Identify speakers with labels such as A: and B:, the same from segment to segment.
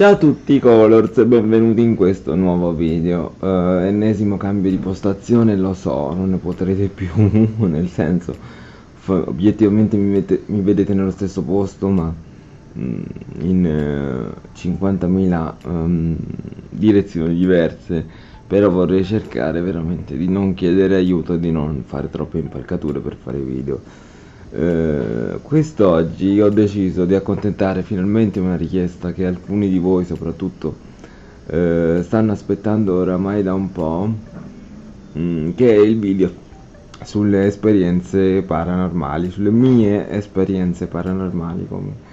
A: Ciao a tutti Colors e benvenuti in questo nuovo video. Uh, Ennesimo cambio di postazione, lo so, non ne potrete più Nel senso, obiettivamente mi, mette, mi, vedete nello stesso posto ma mm, in uh, 50.000 um, direzioni diverse Però vorrei cercare veramente di non chiedere aiuto e di non fare troppe impalcature per fare video eh, quest'oggi ho deciso di accontentare finalmente una richiesta che alcuni di voi soprattutto eh, stanno aspettando oramai da un po' mh, mm, che è il video sulle esperienze paranormali sulle mie esperienze paranormali come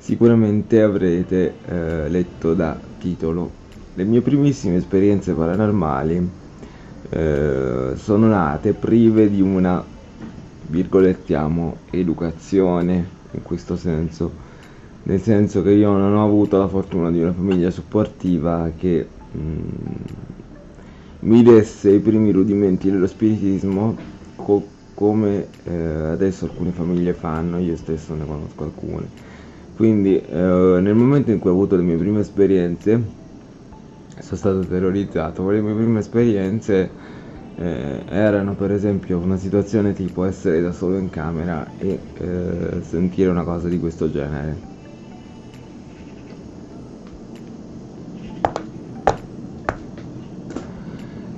A: sicuramente avrete eh, letto da titolo. Le mie primissime esperienze paranormali eh, sono nate prive di una virgolettiamo educazione in questo senso nel senso che io non ho avuto la fortuna di una famiglia supportiva che mm, mi desse i primi rudimenti dello spiritismo co come eh, adesso alcune famiglie fanno, io stesso ne conosco alcune. Quindi eh, nel momento in cui ho avuto le mie prime esperienze, sono stato terrorizzato, con le mie prime esperienze eh, erano per esempio una situazione tipo essere da solo in camera e eh, sentire una cosa di questo genere.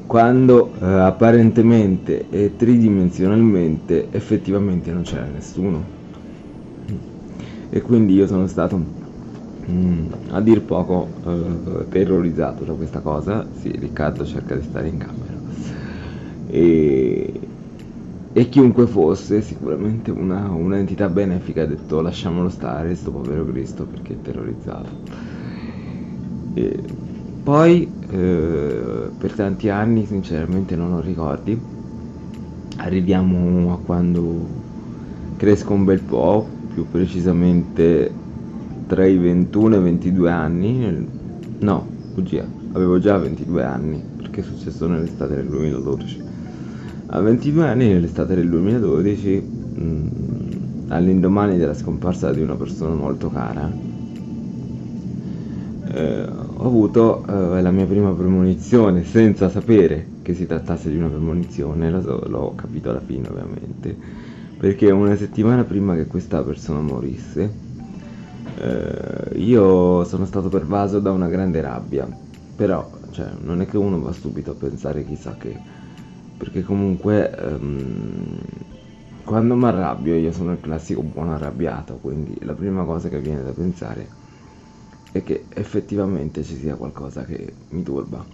A: Quando eh, apparentemente e tridimensionalmente effettivamente non c'era nessuno. E quindi io sono stato mm, a dir poco eh, terrorizzato da questa cosa. Sì, Riccardo cerca di stare in camera e, e chiunque fosse sicuramente una, un'entità benefica ha detto lasciamolo stare sto povero Cristo perché è terrorizzato. E poi eh, per tanti anni sinceramente non ho ricordi. Arriviamo a quando cresco un bel po' più precisamente tra i 21 e i 22 anni. No bugia avevo già 22 anni perché è successo nell'estate del 2012 a 22 anni, nell'estate del 2012, mh, mm, all'indomani della scomparsa di una persona molto cara, eh, ho avuto eh, la mia prima premonizione senza sapere che si trattasse di una premonizione, l'ho capito alla fine ovviamente, perché una settimana prima che questa persona morisse, eh, io sono stato pervaso da una grande rabbia, però cioè, non è che uno va subito a pensare chissà che perché comunque um, quando mi arrabbio io sono il classico buono arrabbiato quindi la prima cosa che viene da pensare è che effettivamente ci sia qualcosa che mi turba.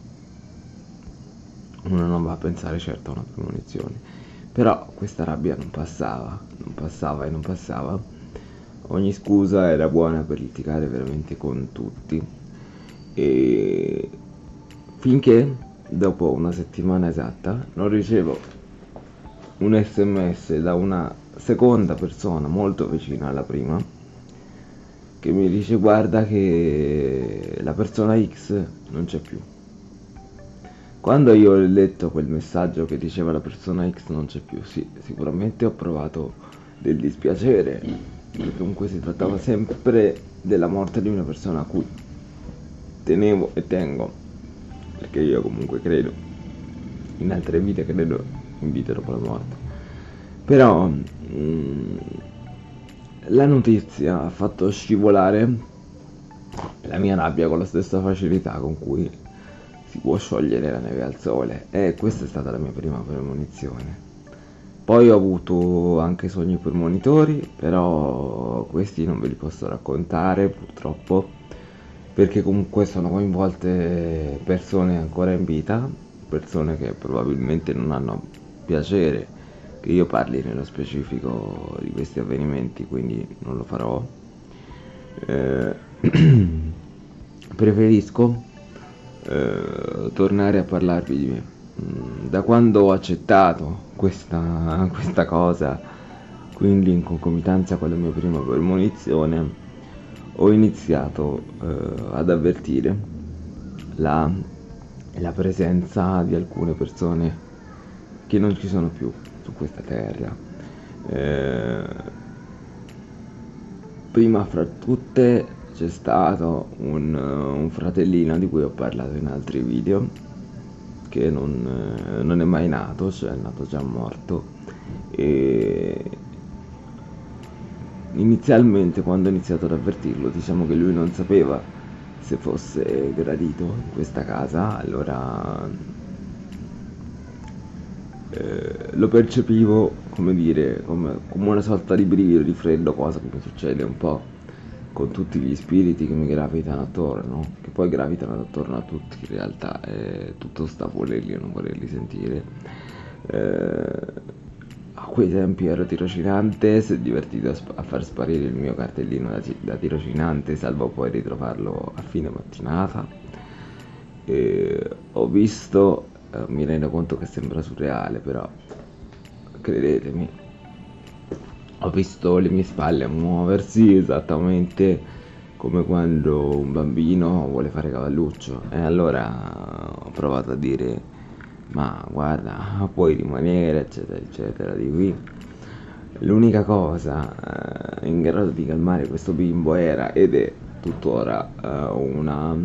A: Uno non va a pensare certo a una premonizione. Però questa rabbia non passava non passava e non passava. Ogni scusa era buona per litigare veramente con tutti. E finché dopo una settimana esatta non ricevo un sms da una seconda persona molto vicina alla prima che mi dice guarda che la persona X non c'è più. Quando io ho letto quel messaggio che diceva la persona X non c'è più sì sicuramente ho provato del dispiacere perché comunque si trattava sempre della morte di una persona a cui tenevo e tengo perché io comunque credo in altre vite credo in vita dopo la morte. Però mm, la notizia ha fatto scivolare la mia rabbia con la stessa facilità con cui si può sciogliere la neve al sole. E questa è stata la mia prima premonizione. Poi ho avuto anche sogni premonitori però questi non ve li posso raccontare purtroppo perché comunque sono coinvolte persone ancora in vita, persone che probabilmente non hanno piacere che io parli nello specifico di questi avvenimenti, quindi non lo farò. Eh, preferisco eh, tornare a parlarvi di me. Mm, da quando ho accettato questa, questa cosa, quindi in concomitanza con la mia prima premonizione, ho iniziato eh, ad avvertire la, la presenza di alcune persone che non ci sono più su questa terra. Eh, prima fra tutte c'è stato un, un, fratellino di cui ho parlato in altri video che non, non è mai nato, cioè è nato già morto e inizialmente quando ho iniziato ad avvertirlo diciamo che lui non sapeva se fosse gradito in questa casa allora eh, lo percepivo come dire come, come, una sorta di brivido di freddo cosa che mi succede un po' con tutti gli spiriti che mi gravitano attorno che poi gravitano attorno a tutti in realtà è tutto sta volerli o non volerli sentire. Eh, a quei tempi ero tirocinante, si è divertito a, sp- a, far sparire il mio cartellino da, da, tirocinante, salvo poi ritrovarlo a fine mattinata. E ho visto, eh, mi rendo conto che sembra surreale, però credetemi, ho visto le mie spalle muoversi esattamente come quando un bambino vuole fare cavalluccio e allora ho provato a dire ma guarda puoi rimanere eccetera eccetera di qui. L'unica cosa eh, in grado di calmare questo bimbo era ed è tuttora eh, una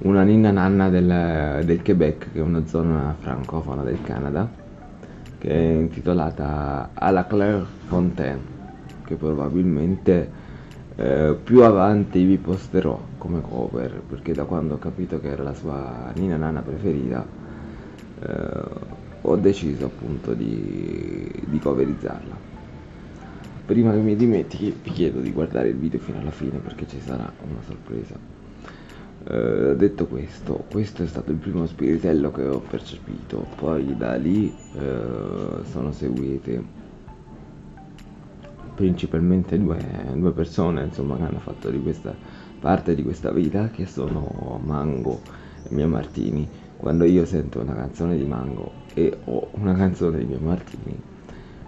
A: una ninna nanna del, del, Quebec che è una zona francofona del Canada che è intitolata à la Claire Fontaine che probabilmente eh, più avanti vi posterò come cover perché da quando ho capito che era la sua Nina Nana preferita eh, ho deciso appunto di, di coverizzarla. Prima che mi dimentichi vi chiedo di guardare il video fino alla fine perché ci sarà una sorpresa. Eh, detto questo questo è stato il primo spiritello che ho percepito. Poi da lì eh, sono seguite principalmente due, due persone insomma, che hanno fatto di questa parte di questa vita che sono Mango e Mia Martini. Quando io sento una canzone di Mango e ho una canzone di Mia Martini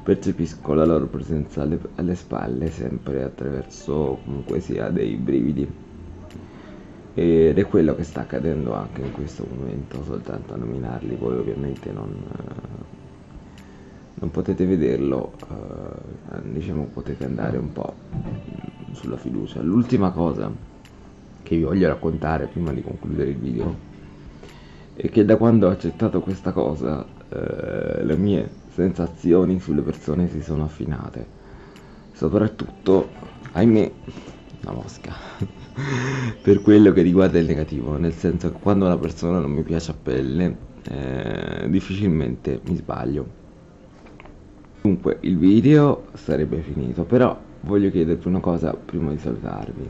A: percepisco la loro presenza alle, alle spalle sempre attraverso comunque sia dei brividi. Ed è quello che sta accadendo anche in questo momento soltanto a nominarli voi ovviamente non non potete vederlo eh, diciamo potete andare un po' sulla fiducia. L'ultima cosa che vi voglio raccontare prima di concludere il video è che da quando ho accettato questa cosa eh, le mie sensazioni sulle persone si sono affinate. Soprattutto ahimè la mosca. Per quello che riguarda il negativo nel senso che quando una persona non mi piace a pelle eh, difficilmente mi sbaglio Dunque, il video sarebbe finito, però voglio chiedervi una cosa prima di salutarvi.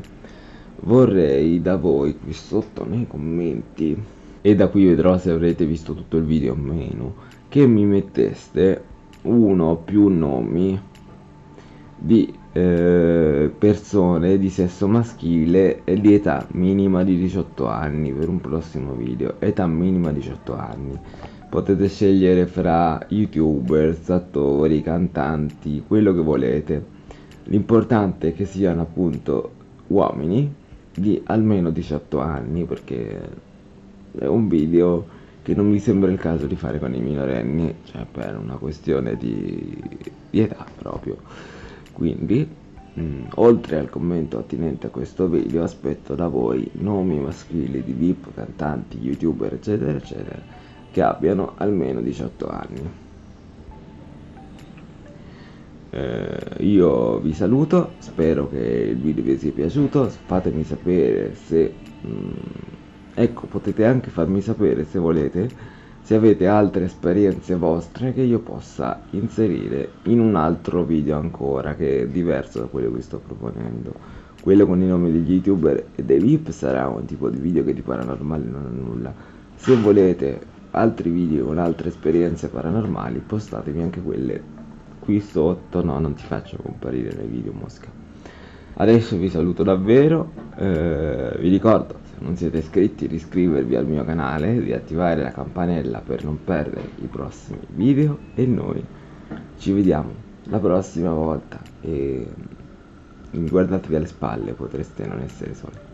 A: Vorrei da voi qui sotto nei commenti, e da qui vedrò se avrete visto tutto il video o meno, che mi metteste uno o più nomi di eh, persone di sesso maschile e di età minima di 18 anni per un prossimo video, età minima 18 anni potete scegliere fra youtubers, attori, cantanti, quello che volete. L'importante è che siano appunto uomini di almeno 18 anni perché è un video che non mi sembra il caso di fare con i minorenni, cioè per una questione di, di età proprio. Quindi, mh, mm, oltre al commento attinente a questo video, aspetto da voi nomi maschili di VIP, cantanti, youtuber, eccetera, eccetera che abbiano almeno 18 anni. Eh, io vi saluto, spero che il video vi sia piaciuto, fatemi sapere se... Mm, ecco, potete anche farmi sapere se volete se avete altre esperienze vostre che io possa inserire in un altro video ancora che è diverso da quello che sto proponendo quello con i nomi degli youtuber e dei vip sarà un tipo di video che di paranormale non ha nulla se volete altri video con altre esperienze paranormali postatemi anche quelle qui sotto. No non ti faccio comparire nei video mosca. Adesso vi saluto davvero. Eh, vi ricordo se non siete iscritti di iscrivervi al mio canale di attivare la campanella per non perdere i prossimi video e noi ci vediamo la prossima volta. E guardatevi alle spalle potreste non essere soli